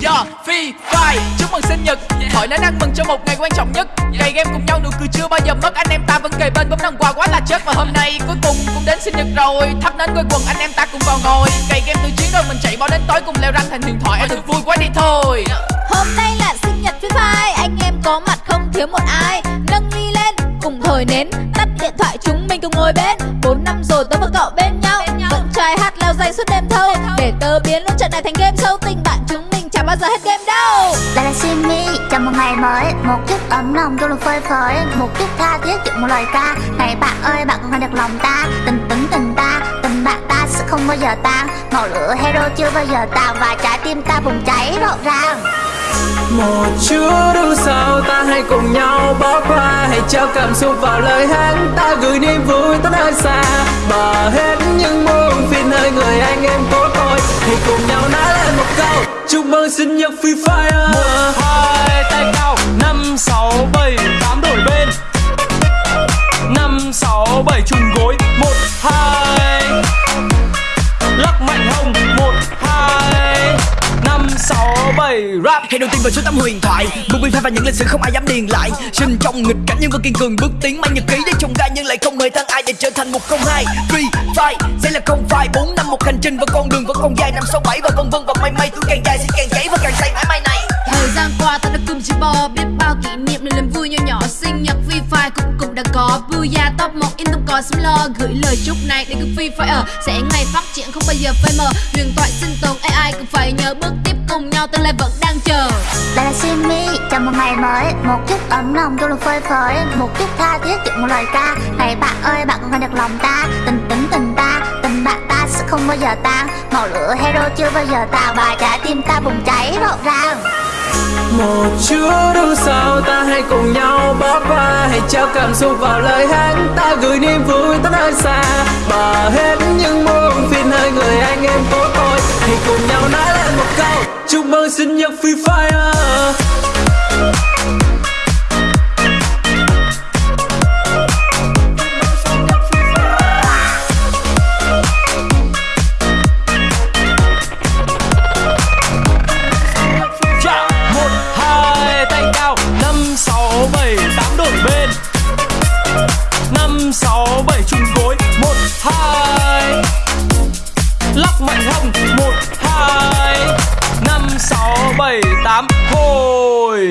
Yeah, Phi, Phai, chúc mừng sinh nhật. Yeah. Hỏi nói ăn mừng cho một ngày quan trọng nhất. Yeah. Ngày game cùng nhau nụ cười chưa bao giờ mất. Anh em ta vẫn kề bên bấm nòng quà quá là chết. Và hôm nay cuối cùng cũng đến sinh nhật rồi. Thắp nến quây quần anh em ta cùng vào ngồi. Ngày game từ chiến rồi mình chạy bao đến tối Cùng leo răng thành huyền thoại. Anh thực vui quá đi thôi. Dạ. Hôm nay là sinh nhật Phi phi, Anh em có mặt không thiếu một ai. Nâng ly lên cùng thổi nến. Tắt điện thoại chúng mình cùng ngồi bên. 4 năm rồi tôi và cậu bên suốt đêm thâu Để tớ biến luôn trận này thành game show Tình bạn chúng mình chẳng bao giờ hết game đâu. Đây là Simi, chào một ngày mới Một chút ấm lòng trong lòng phơi phới Một chút tha thiết chịu một lời ca. Này bạn ơi bạn còn được lòng ta Tình tính tình ta, tình bạn ta sẽ không bao giờ tan. Ngọn lửa hero chưa bao giờ tàn Và trái tim ta bùng cháy rộn ràng. Một chút đâu sao ta hãy cùng nhau bỏ qua Hãy trao cảm xúc vào lời hát Ta gửi niềm vui tới nơi xa Bỏ hết Mừng sinh nhật Free Fire. Một hai tay cao năm sáu bảy tám đổi bên. Năm sáu bảy trùng gối một hai. Lắc mạnh hông một hai. Năm sáu bảy rap. Hãy đầu tiên vào số tấm huyền thoại. Một viên và những lịch sử không ai dám điền lại. Sinh trong nghịch cảnh nhưng vẫn kiên cường bước tiến Mang nhật ký để trông gai nhưng lại không mời thân ai để trở thành một không hai Free fight sẽ là không phải bốn năm một hành trình và con đường vẫn còn dài. Năm sáu bảy và vân vân và may may tuổi càng dài niềm vui nhỏ nhỏ sinh nhật Free Fire cũng cũng đã có. Booyah top 1 in không có. Xâm lo gửi lời chúc này đến cứ Free Fire. Sẽ ngày phát triển không bao giờ phai mờ. Huyền thoại sinh tồn AI cũng phải nhớ bước tiếp cùng nhau. Tương lai vẫn đang chờ. Đây là Simi, chào một ngày mới. Một chút ấm lòng trong lòng phơi phới. Một chút tha thiết chịu một lời ca. Này bạn ơi bạn cũng nghe được lòng ta. Tình tính tình ta, tình bạn ta sẽ không bao giờ tan. Ngọn lửa hero chưa bao giờ tàn Và trái tim ta bùng cháy rộn ràng. Một chút đâu sao ta hãy cùng nhau bỏ qua. Hãy trao cảm xúc vào lời hát Ta gửi niềm vui tới nơi xa. Bỏ hết những muộn phiền nơi người anh em của tôi Hãy cùng nhau nói lên một câu, Chúc mừng sinh nhật Free Fire. Tám. Hồi